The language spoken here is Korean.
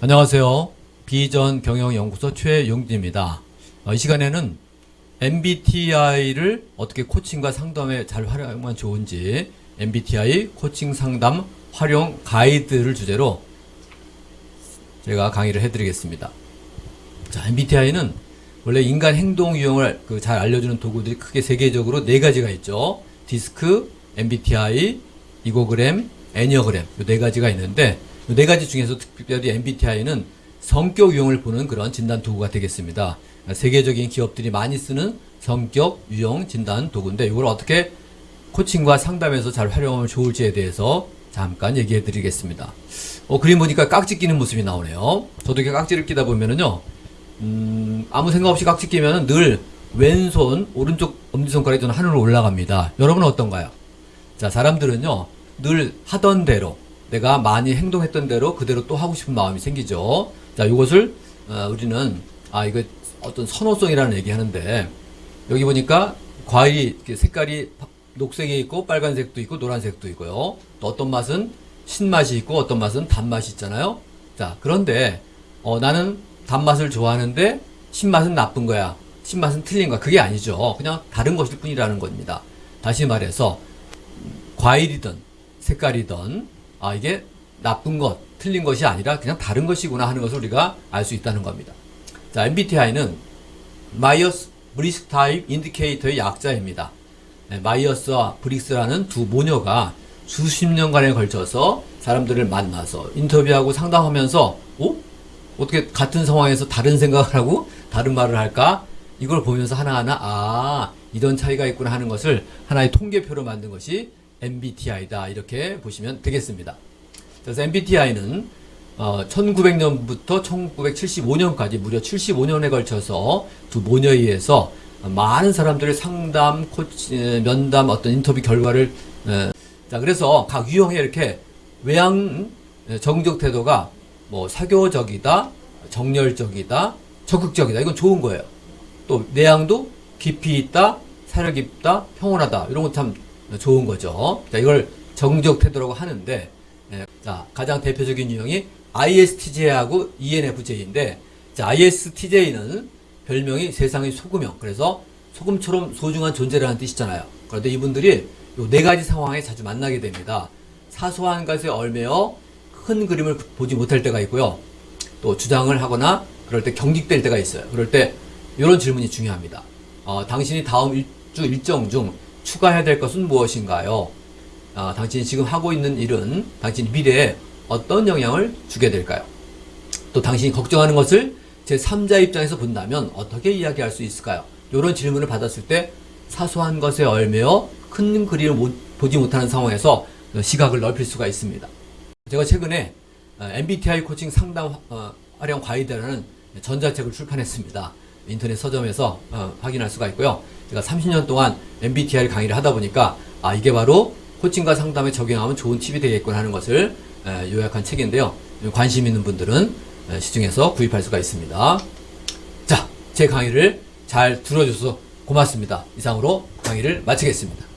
안녕하세요. 비전 경영연구소 최용진입니다. 어, 이 시간에는 MBTI를 어떻게 코칭과 상담에 잘 활용하면 좋은지 MBTI 코칭 상담 활용 가이드를 주제로 제가 강의를 해드리겠습니다. 자, MBTI는 원래 인간 행동 유형을 그 잘 알려주는 도구들이 크게 세계적으로 네 가지가 있죠. 디스크, MBTI, 이고그램, 애니어그램 이 네 가지가 있는데 이 네 가지 중에서 특별히 MBTI는 성격 유형을 보는 그런 진단 도구가 되겠습니다. 세계적인 기업들이 많이 쓰는 성격 유형 진단 도구인데 이걸 어떻게 코칭과 상담에서 잘 활용하면 좋을지에 대해서 잠깐 얘기해 드리겠습니다. 어, 그림 보니까 깍지 끼는 모습이 나오네요. 저도 이렇게 깍지를 끼다 보면은요, 음, 아무 생각 없이 깍지 끼면은 늘 왼손, 오른쪽 엄지손가락이 저는 하늘로 올라갑니다. 여러분은 어떤가요? 자, 사람들은요, 늘 하던 대로, 내가 많이 행동했던 대로 그대로 또 하고 싶은 마음이 생기죠. 자, 이것을, 어, 우리는, 아, 이거 어떤 선호성이라는 얘기 하는데, 여기 보니까 과일이 색깔이 녹색이 있고 빨간색도 있고 노란색도 있고요. 또 어떤 맛은 신맛이 있고 어떤 맛은 단맛이 있잖아요. 자, 그런데 어, 나는 단맛을 좋아하는데 신맛은 나쁜 거야. 신맛은 틀린 거야. 그게 아니죠. 그냥 다른 것일 뿐이라는 겁니다. 다시 말해서 과일이든 색깔이든 아 이게 나쁜 것, 틀린 것이 아니라 그냥 다른 것이구나 하는 것을 우리가 알 수 있다는 겁니다. 자, MBTI는 Myers-Briggs Type Indicator의 약자입니다. 네, Myers와 Briggs라는 두 모녀가 수십 년간에 걸쳐서 사람들을 만나서 인터뷰하고 상담하면서 어? 어떻게 같은 상황에서 다른 생각을 하고 다른 말을 할까? 이걸 보면서 하나하나 아 이런 차이가 있구나 하는 것을 하나의 통계표로 만든 것이 MBTI다 이렇게 보시면 되겠습니다. 그래서 MBTI는 어, 1900년부터 1975년까지 무려 75년에 걸쳐서 두 모녀에 의해서 많은 사람들의 상담, 코치, 면담, 어떤 인터뷰 결과를 에, 자 그래서 각 유형에 이렇게 외향 정적 태도가 뭐 사교적이다, 정열적이다, 적극적이다 이건 좋은 거예요. 또 내향도 깊이 있다, 사려 깊다, 평온하다 이런 거 참 좋은 거죠. 자 이걸 정적 태도라고 하는데 예, 자 가장 대표적인 유형이 ISTJ하고 ENFJ인데 자 ISTJ는 별명이 세상의 소금형. 그래서 소금처럼 소중한 존재라는 뜻이잖아요. 그런데 이분들이 요 네 가지 상황에 자주 만나게 됩니다. 사소한 것에 얼매어 큰 그림을 보지 못할 때가 있고요. 또 주장을 하거나 그럴 때 경직될 때가 있어요. 그럴 때 이런 질문이 중요합니다. 어, 당신이 다음 일 주 일정 중 추가해야 될 것은 무엇인가요? 어, 당신이 지금 하고 있는 일은 당신 미래에 어떤 영향을 주게 될까요? 또 당신이 걱정하는 것을 제 3자 입장에서 본다면 어떻게 이야기할 수 있을까요? 이런 질문을 받았을 때 사소한 것에 얼매어 큰 그림을 못, 보지 못하는 상황에서 시각을 넓힐 수가 있습니다. 제가 최근에 MBTI 코칭 상담 어, 활용 가이드라는 전자책을 출판했습니다. 인터넷 서점에서 어, 확인할 수가 있고요. 제가 30년 동안 MBTI 강의를 하다 보니까 아 이게 바로 코칭과 상담에 적용하면 좋은 팁이 되겠구나 하는 것을 에, 요약한 책인데요. 관심 있는 분들은 에, 시중에서 구입할 수가 있습니다. 자, 제 강의를 잘 들어줘서 고맙습니다. 이상으로 강의를 마치겠습니다.